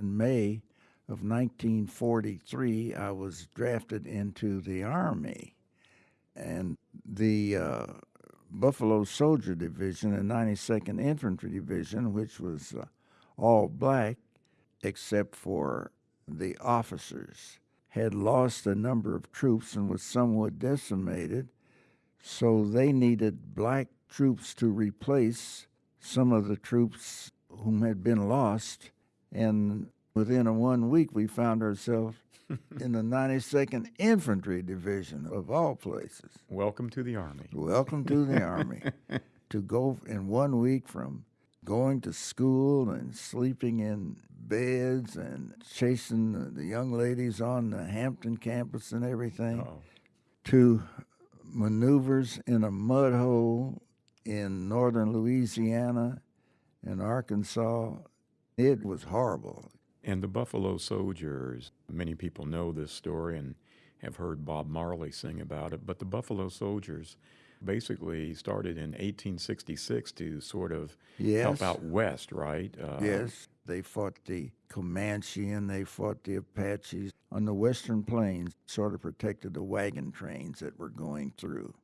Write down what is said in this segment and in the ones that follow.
In May of 1943, I was drafted into the Army. And the uh, Buffalo Soldier Division and 92nd Infantry Division, which was uh, all black except for the officers, had lost a number of troops and was somewhat decimated. So they needed black troops to replace some of the troops whom had been lost. And within a one week, we found ourselves in the 92nd Infantry Division, of all places. Welcome to the Army. Welcome to the Army. To go in one week from going to school and sleeping in beds and chasing the young ladies on the Hampton campus and everything Oh, to maneuvers in a mud hole in northern Louisiana and Arkansas. It was horrible. and the Buffalo Soldiers, many people know this story and have heard Bob Marley sing about it, but the Buffalo Soldiers basically started in 1866 to sort of help out west, right? Uh, Yes, they fought the Comanche and they fought the Apaches on the western plains, sort of protected the wagon trains that were going through.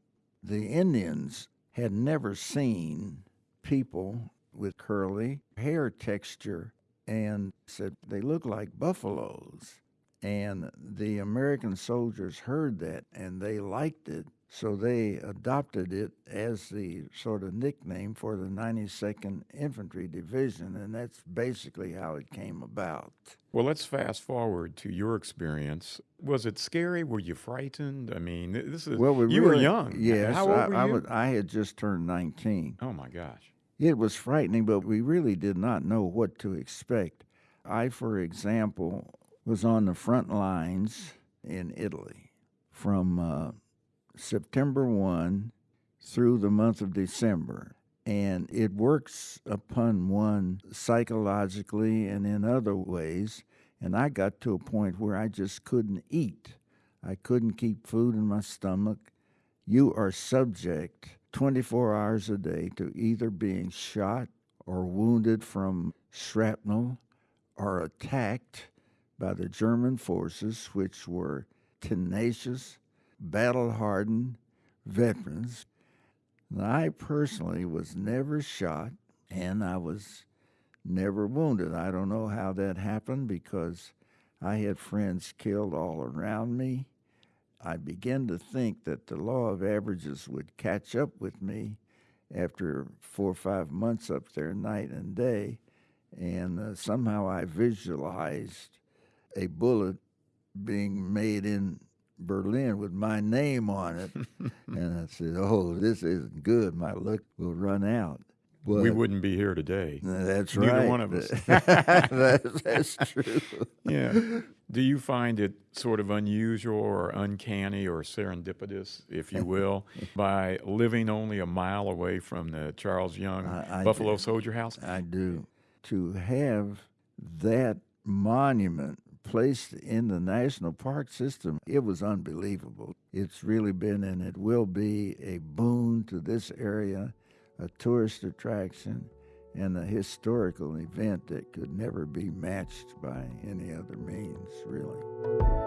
The Indians had never seen people with curly hair texture and said they look like buffaloes. And the American soldiers heard that and they liked it. So they adopted it as the sort of nickname for the 92nd Infantry Division. And that's basically how it came about. Well, let's fast forward to your experience. Was it scary? Were you frightened? I mean, this is Well, we you were young. Yes, How old I, were I, was- I had just turned 19. oh my gosh. It was frightening, but we really did not know what to expect. I, for example, was on the front lines in Italy from uh, September 1 through the month of December. And it works upon one psychologically and in other ways. And I got to a point where I just couldn't eat. I couldn't keep food in my stomach. You are subject 24 hours a day to either being shot or wounded from shrapnel or attacked by the German forces, which were tenacious, battle hardened veterans. I personally was never shot and I was never wounded. I don't know how that happened because I had friends killed all around me. I began to think that the law of averages would catch up with me after four or five months up there, night and day. And uh, somehow I visualized a bullet being made in Berlin with my name on it. and I said, Oh, this isn't good. My luck will run out. But we wouldn't be here today. that's Neither right. one of us. that's, that's true. Yeah. Do you find it sort of unusual or uncanny or serendipitous, if you will, by living only a mile away from the Charles Young I- I Buffalo do. Soldier House? I do. To have that monument placed in the national park system, it was unbelievable. It's really been and it will be a boon to this area, a tourist attraction, and a historical event that could never be matched by any other means, really.